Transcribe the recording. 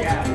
Yeah.